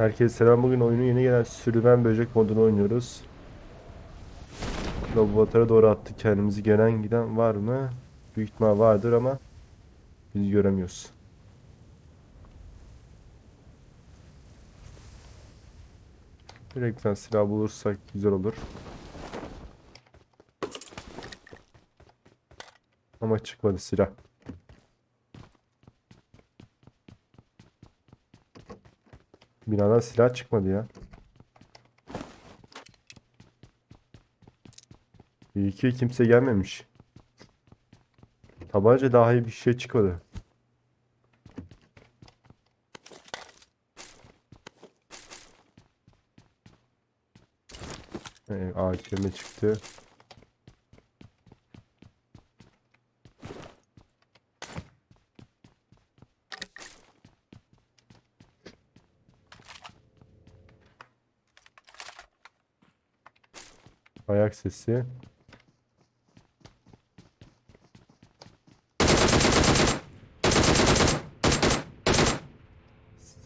Herkese selam. Bugün oyunun yeni gelen sürümen böcek modunu oynuyoruz. Laboratuvara doğru attık kendimizi. Gelen giden var mı? Büyük ihtimal vardır ama biz göremiyoruz. Direkten silah bulursak güzel olur. Ama çıkmadı silah. Binadan silah çıkmadı ya. İyi ki kimse gelmemiş. Tabanca daha iyi bir şey çıkmadı. Ee, AKM çıktı. Ayak sesi.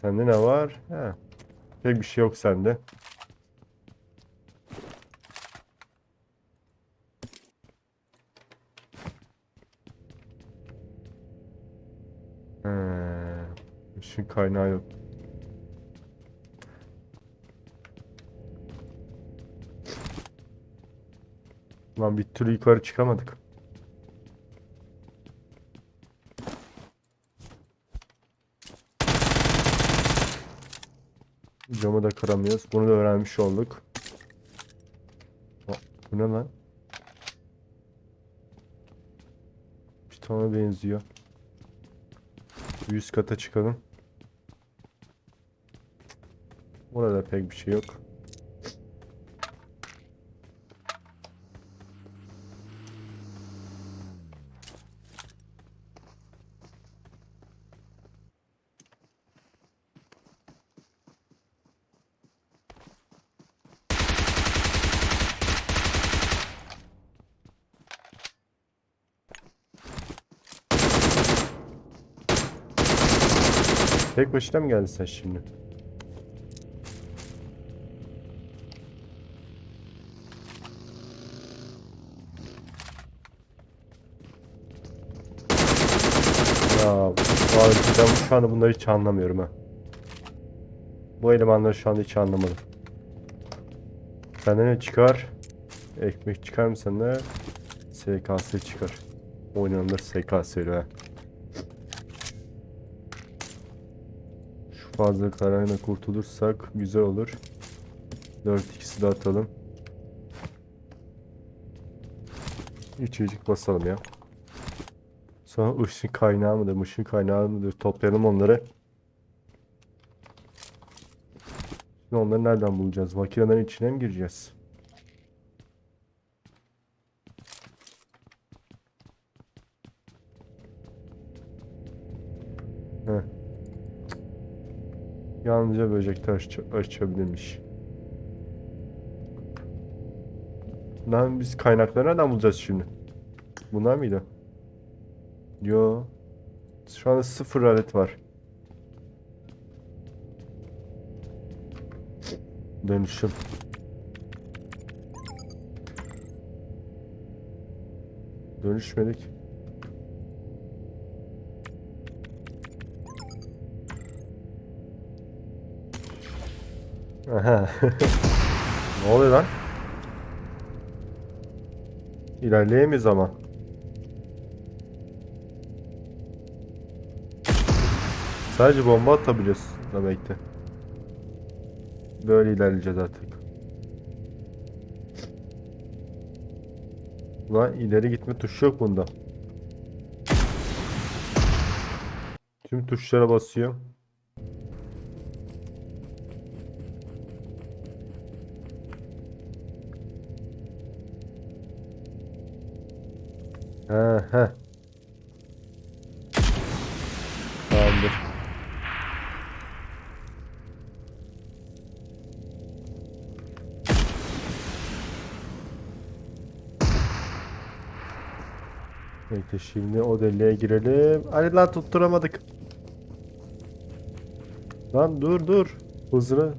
Sende ne var? He. Pek bir şey yok sende. He. Işın kaynağı yok. Lan bir türlü yukarı çıkamadık. Camı da kıramıyoruz. Bunu da öğrenmiş olduk. Bu ne lan? Pitona benziyor. Bir Üst kata çıkalım. Burada pek bir şey yok. Tek başına mı geldin sen şimdi? Ya ben şu anda bunları hiç anlamıyorum ha. Bu elemanları şu anda hiç anlamadım. Senden ne çıkar? Ekmek çıkar mı senden? SKS çıkar. Oynanılır SKS ha. Şu fazlalıklarına kurtulursak güzel olur. 4x'i de atalım. İçecek basalım ya. Sonra ışın kaynağı mıdır, ışın kaynağı mıdır toplayalım onları. Şimdi onları nereden bulacağız? Makinelerin içine mi gireceğiz? Yalnızca böcekte aç açabilirmiş. Lan biz kaynakları nereden bulacağız şimdi? Bunlar mıydı? Yo. Şu anda sıfır alet var. Dönüşüm. Dönüşmedik. Ne oluyor lan? İlerleyemeyiz ama. Sadece bomba atabiliyoruz demekti. Böyle ilerleyeceğiz artık. Lan ileri gitme tuşu yok bunda. Tüm tuşlara basıyor. He he. Tamamdır. Peki şimdi o deliğe girelim. Hadi lan tutturamadık. Lan dur dur. Hızlı.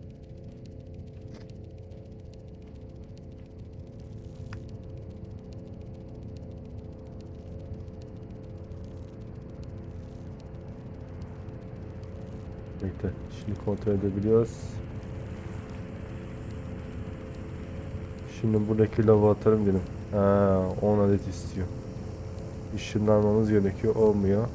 Şimdi kontrol edebiliyoruz. Şimdi buradaki lava atarım dedim. Ha, 10 adet istiyor. Işınlanmamız gerekiyor. Olmuyor.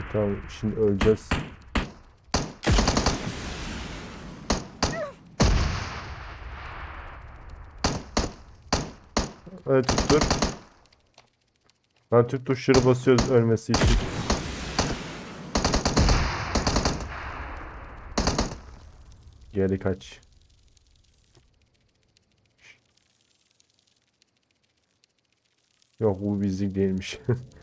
Evet tamam şimdi öleceğiz. Evet tuttur. Ben Türk tuşları basıyoruz ölmesi için. Geri kaç. Yok bu bizlik değilmiş.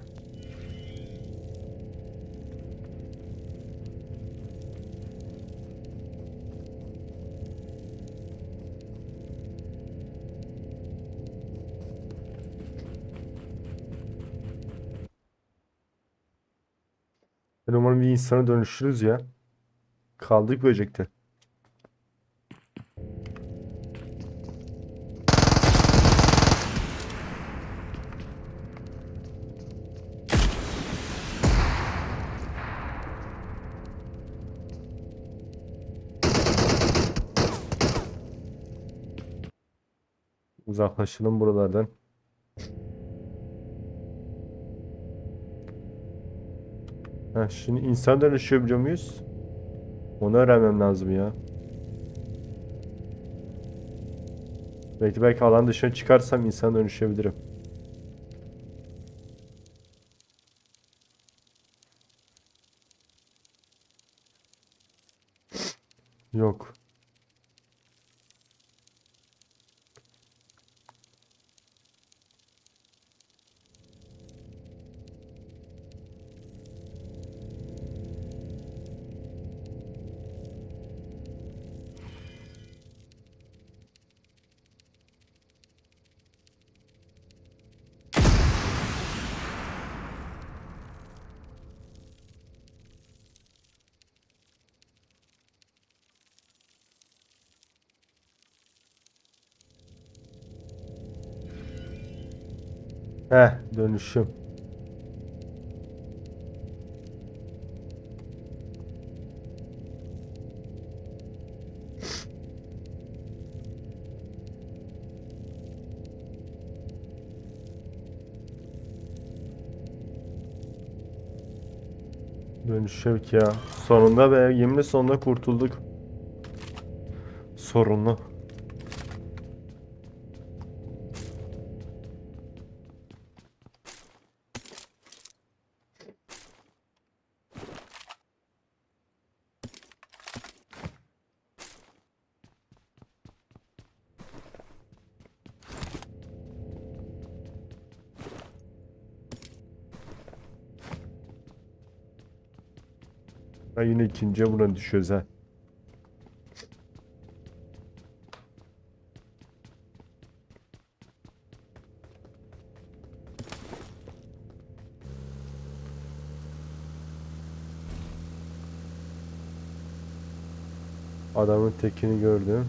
Ben umarım bir insana dönüşürüz ya. Kaldık böcekte. Uzaklaşalım buralardan. Ha, şimdi insan dönüşebiliyor muyuz? Onu öğrenmem lazım ya. Belki belki alan dışına çıkarsam insan dönüşebilirim. Heh, dönüşüm. Dönüşük ya. Sonunda be yeminle sonunda kurtulduk. Sorunlu. Yine ikinciye buna düşüyoruz ha. Adamın tekini gördüm.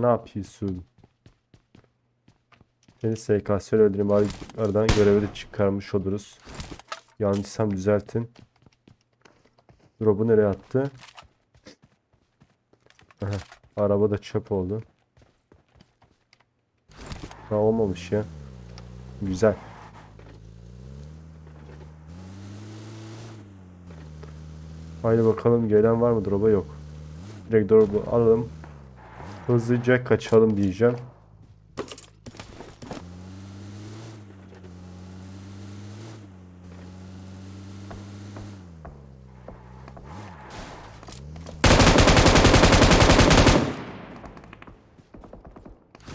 Ne yapıyorsun? Seni SKS öldüreyim. Bari aradan görevi de çıkarmış oluruz. Yanlışsam düzeltin. Drop'u nereye attı? Aha, araba da çöp oldu. Ha olmamış ya. Güzel. Haydi bakalım gelen var mı drop'a yok. Direkt drop'u alalım. Hızlıca kaçalım diyeceğim.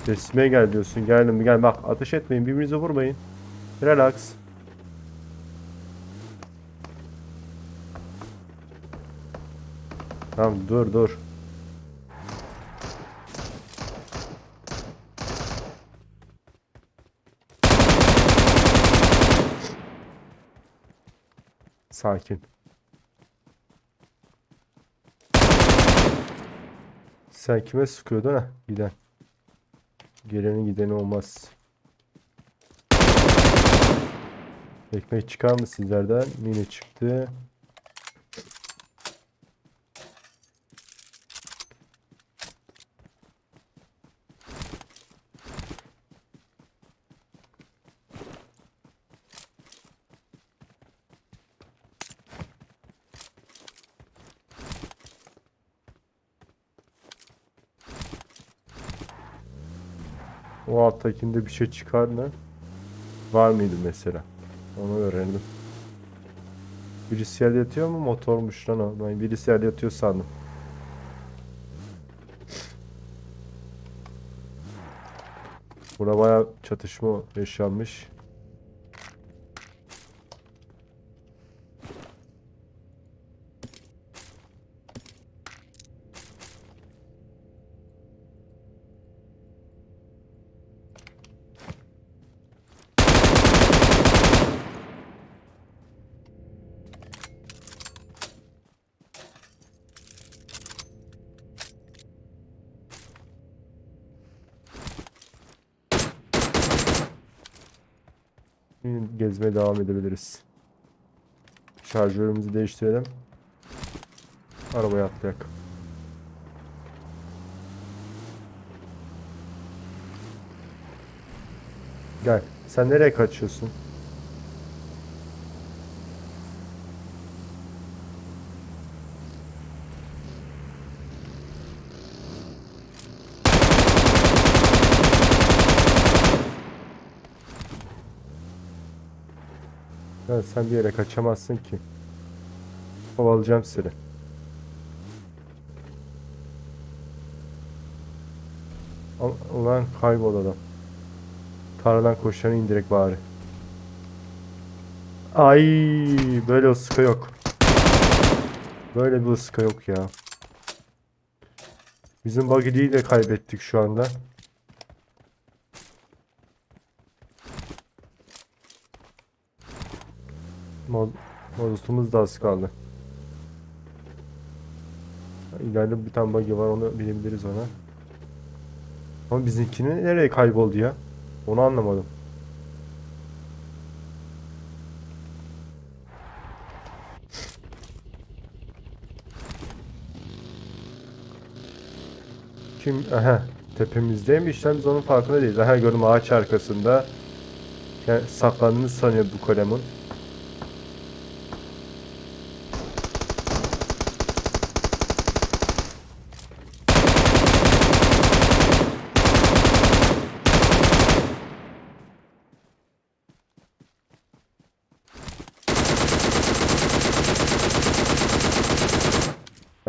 Resmeye gel diyorsun. Geldim gel bak ateş etmeyin birbirinize vurmayın. Relax. Tamam dur dur. Sakin. Sen kime sıkıyordun ha? Giden. Geleni gideni olmaz. Ekmek çıkar mı sizlerden? Mini çıktı. O alttakinde bir şey çıkar mı? Var mıydı mesela? Onu öğrenelim. Birisi yerde yatıyor mu? Motormuş lan o. Ben birisi yerde yatıyor sandım. Burada bayağı çatışma yaşanmış. Gezmeye devam edebiliriz. Şarjörümüzü değiştirelim. Arabaya atlayak. Gel. Sen nereye kaçıyorsun? Ya sen bir yere kaçamazsın ki. Kovalayacağım seni. Ulan kaybol adam. Tarladan koşanı indirek bari. Ay böyle ıska yok. Böyle bir ıska yok ya. Bizim buggy'yi de kaybettik şu anda. Mod Modusumuz da az kaldı. İleride bir tane buggy var onu binebiliriz ona. Ama bizimkinin nereye kayboldu ya? Onu anlamadım. Kim? Aha. Tepemizdeymiş biz onun farkında değiliz. Aha gördüm ağaç arkasında. Yani saklandığını sanıyor bu kalemun.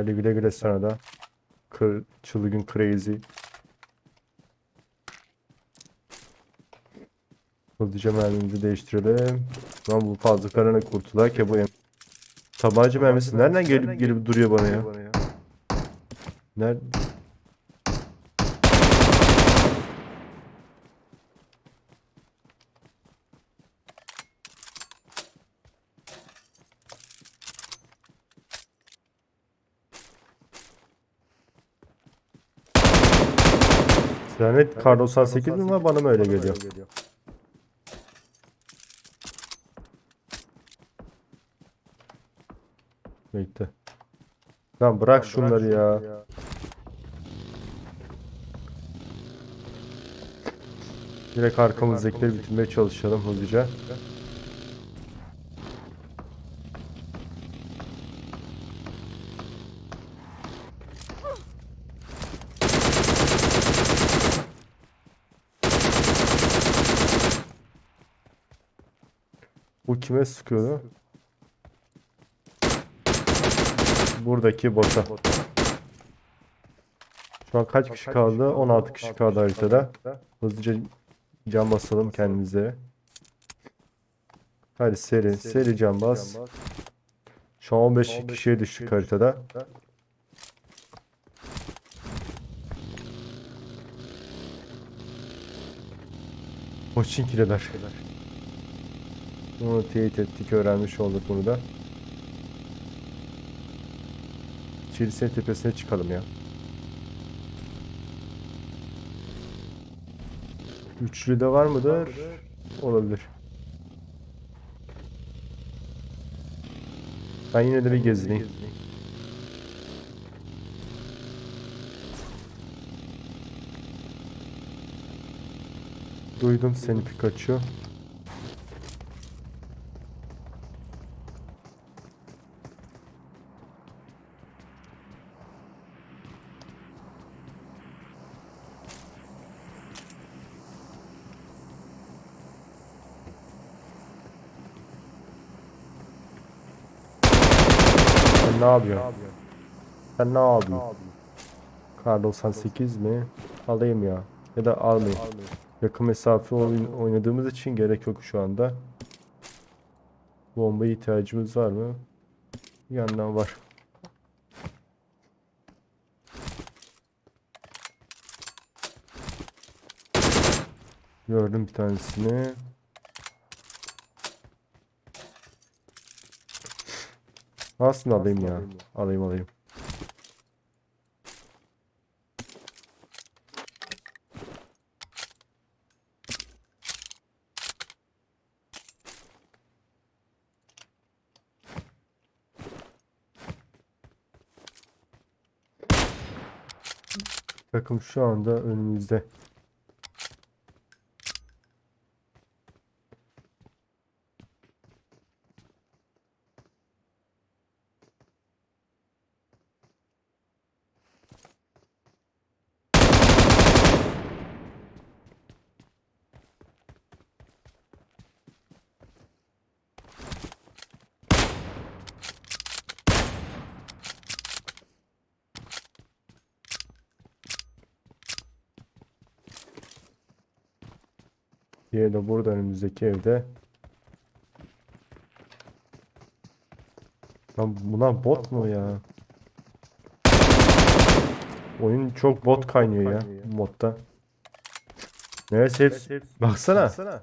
Hadi güle güle sana da. Kır, çılgın crazy. Hızlıca mermimizi değiştirelim. Lan bu fazlalarına kurtulak ya bu em- Tabanca mermisi nereden gelip gelip duruyor bana ya? Nerede? Lanet kar 98 mi var bana mı öyle geliyor? Bekle. Lan bırak şunları ya. Direkt arkamızdakileri bitirmeye çalışalım hızlıca. Kime sıkıyordu? Buradaki bota. Şu an kaç kişi kaldı? 16 kişi kaldı haritada. Hızlıca can basalım kendimize. Hadi seri, seri can bas. Şu an 15 kişiye düştük haritada. Poçinkiler. Bunu teyit ettik, öğrenmiş olduk bunu da. Çelise'nin tepesine çıkalım ya. Üçlü de var mıdır? Olabilir. Ben yine de bir gezineyim. Duydum seni Pikachu. Ne yapıyorsun? Sen ne yapıyorsun? Kar 98 mi? Alayım ya. Ya da almayayım. Yakın mesafe oyun oynadığımız için gerek yok şu anda. Bombaya ihtiyacımız var mı? Yandan var. Gördüm bir tanesini. Aslında alayım ya. Alayım alayım. Takım şu anda önümüzde. Diğeri de burada önümüzdeki evde. Lan bunlar bot mu ya? Oyun çok bot kaynıyor ya modda. Neyse hepsi. Baksana.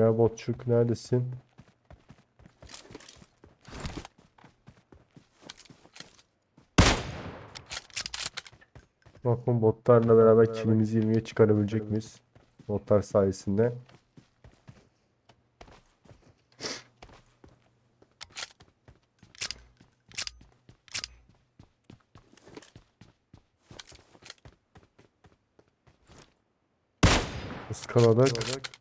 Ya botçuk neredesin? Bakın botlarla beraber kilimizi 20'ye çıkarabilecek miyiz? Botlar sayesinde. Iskaladık.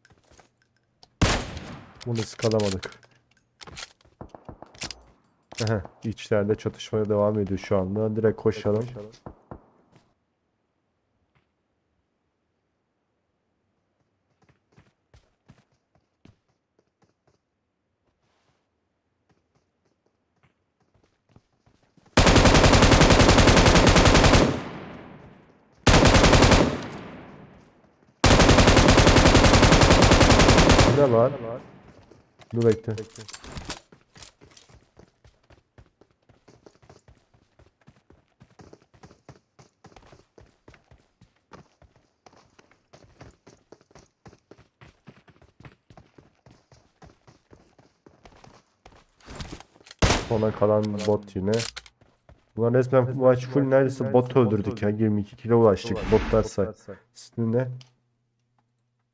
Bunu ıskalamadık. Aha, içlerde çatışmaya devam ediyor şu anda. Direkt koşalım. Ne var? Dur bekle. bekle. Sona kalan bot yine. Bunlar resmen maç full neredeyse bot öldürdük ya. 22 kilo ulaştık botlarsak. Üstünde